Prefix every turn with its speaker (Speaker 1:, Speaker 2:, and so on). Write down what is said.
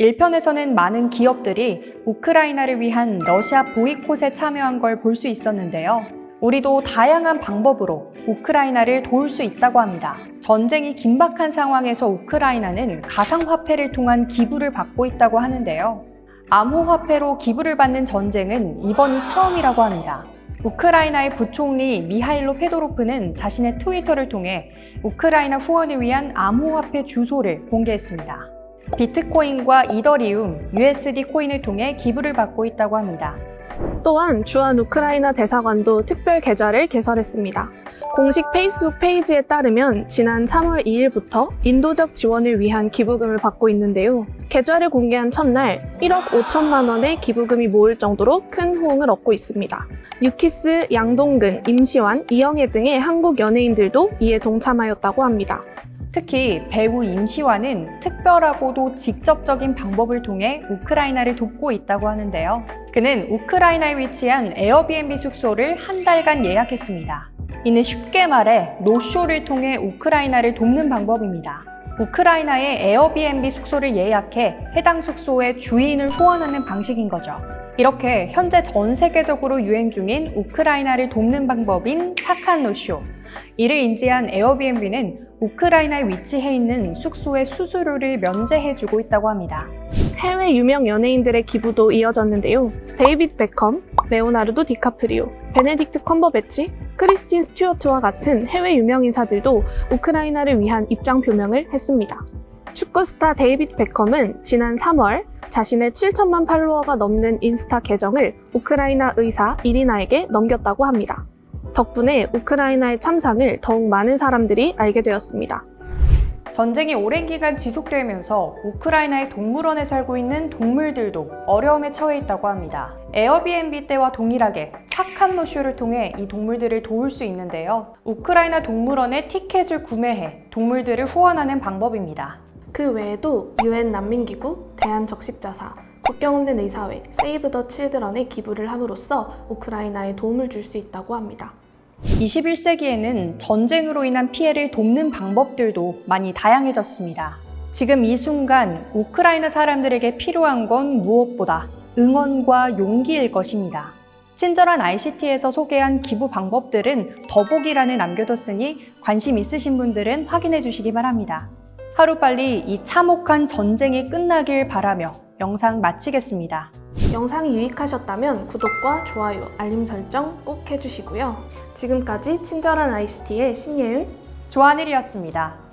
Speaker 1: 1편에서는 많은 기업들이 우크라이나를 위한 러시아 보이콧에 참여한 걸 볼 수 있었는데요. 우리도 다양한 방법으로 우크라이나를 도울 수 있다고 합니다. 전쟁이 긴박한 상황에서 우크라이나는 가상화폐를 통한 기부를 받고 있다고 하는데요. 암호화폐로 기부를 받는 전쟁은 이번이 처음이라고 합니다. 우크라이나의 부총리 미하일로 페도로프는 자신의 트위터를 통해 우크라이나 후원을 위한 암호화폐 주소를 공개했습니다. 비트코인과 이더리움, USD 코인을 통해 기부를 받고 있다고 합니다.
Speaker 2: 또한 주한 우크라이나 대사관도 특별 계좌를 개설했습니다. 공식 페이스북 페이지에 따르면 지난 3월 2일부터 인도적 지원을 위한 기부금을 받고 있는데요. 계좌를 공개한 첫날 1억 5천만 원의 기부금이 모일 정도로 큰 호응을 얻고 있습니다. 유키스, 양동근, 임시완, 이영애 등의 한국 연예인들도 이에 동참하였다고 합니다.
Speaker 1: 특히 배우 임시완은 특별하고도 직접적인 방법을 통해 우크라이나를 돕고 있다고 하는데요. 그는 우크라이나에 위치한 에어비앤비 숙소를 한 달간 예약했습니다. 이는 쉽게 말해 노쇼를 통해 우크라이나를 돕는 방법입니다. 우크라이나의 에어비앤비 숙소를 예약해 해당 숙소의 주인을 후원하는 방식인 거죠. 이렇게 현재 전 세계적으로 유행 중인 우크라이나를 돕는 방법인 착한 노쇼. 이를 인지한 에어비앤비는 우크라이나에 위치해 있는 숙소의 수수료를 면제해주고 있다고 합니다.
Speaker 2: 해외 유명 연예인들의 기부도 이어졌는데요. 데이빗 베컴, 레오나르도 디카프리오, 베네딕트 컴버배치, 크리스틴 스튜어트와 같은 해외 유명 인사들도 우크라이나를 위한 입장 표명을 했습니다. 축구 스타 데이빗 베컴은 지난 3월 자신의 7천만 팔로워가 넘는 인스타 계정을 우크라이나 의사 이리나에게 넘겼다고 합니다. 덕분에 우크라이나의 참상을 더욱 많은 사람들이 알게 되었습니다.
Speaker 1: 전쟁이 오랜 기간 지속되면서 우크라이나의 동물원에 살고 있는 동물들도 어려움에 처해 있다고 합니다. 에어비앤비 때와 동일하게 착한 노쇼를 통해 이 동물들을 도울 수 있는데요. 우크라이나 동물원에 티켓을 구매해 동물들을 후원하는 방법입니다.
Speaker 2: 그 외에도 유엔 난민기구, 대한적십자사, 국경 없는 의사회, 세이브 더 칠드런에 기부를 함으로써 우크라이나에 도움을 줄 수 있다고 합니다.
Speaker 1: 21세기에는 전쟁으로 인한 피해를 돕는 방법들도 많이 다양해졌습니다. 지금 이 순간 우크라이나 사람들에게 필요한 건 무엇보다 응원과 용기일 것입니다. 친절한 ICT에서 소개한 기부 방법들은 더보기란에 남겨뒀으니 관심 있으신 분들은 확인해 주시기 바랍니다. 하루빨리 이 참혹한 전쟁이 끝나길 바라며 영상 마치겠습니다.
Speaker 2: 영상이 유익하셨다면 구독과 좋아요, 알림 설정 꼭 해주시고요. 지금까지 친절한 ICT의 신예은,
Speaker 1: 조하늘이었습니다.